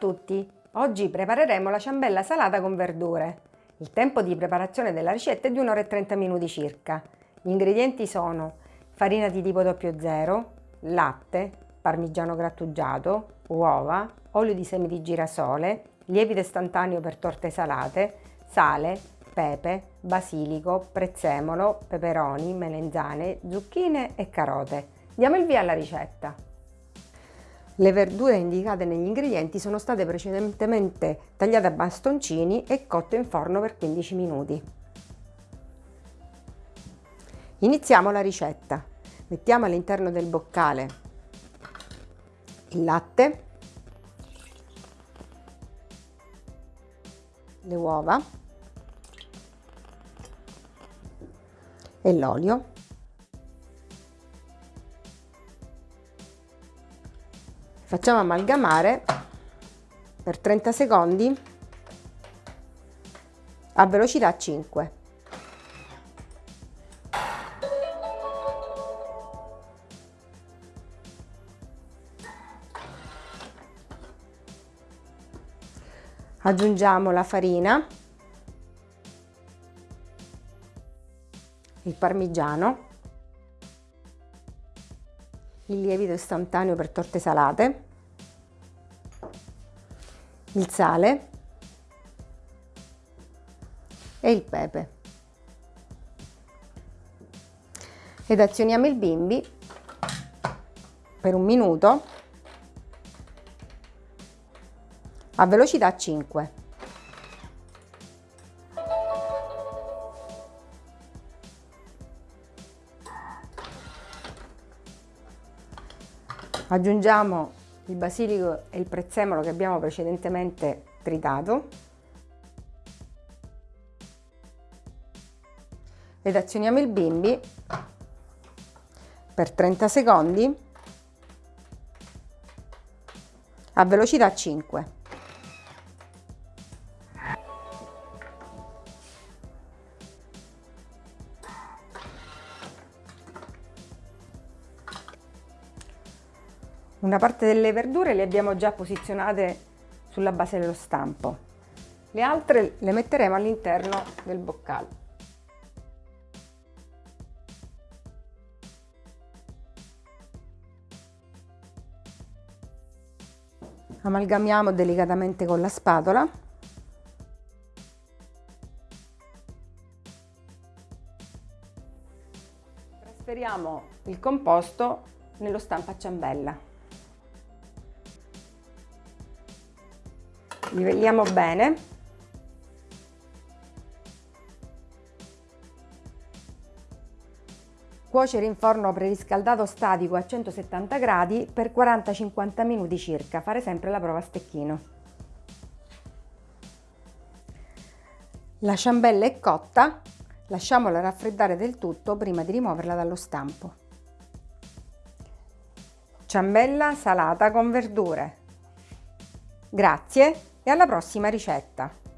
tutti! Oggi prepareremo la ciambella salata con verdure. Il tempo di preparazione della ricetta è di 1 ora e 30 minuti circa. Gli ingredienti sono farina di tipo 00, latte, parmigiano grattugiato, uova, olio di semi di girasole, lievito istantaneo per torte salate, sale, pepe, basilico, prezzemolo, peperoni, melenzane, zucchine e carote. Diamo il via alla ricetta. Le verdure indicate negli ingredienti sono state precedentemente tagliate a bastoncini e cotte in forno per 15 minuti. Iniziamo la ricetta. Mettiamo all'interno del boccale il latte, le uova e l'olio facciamo amalgamare per 30 secondi a velocità 5 aggiungiamo la farina il parmigiano il lievito istantaneo per torte salate, il sale e il pepe. Ed azioniamo il bimbi per un minuto a velocità 5. Aggiungiamo il basilico e il prezzemolo che abbiamo precedentemente tritato ed azioniamo il bimbi per 30 secondi a velocità 5. Una parte delle verdure le abbiamo già posizionate sulla base dello stampo. Le altre le metteremo all'interno del boccale. Amalgamiamo delicatamente con la spatola. Trasferiamo il composto nello stampo a ciambella. Livelliamo bene. Cuocere in forno preriscaldato statico a 170 gradi per 40-50 minuti circa. Fare sempre la prova a stecchino. La ciambella è cotta. Lasciamola raffreddare del tutto prima di rimuoverla dallo stampo. Ciambella salata con verdure. Grazie e alla prossima ricetta!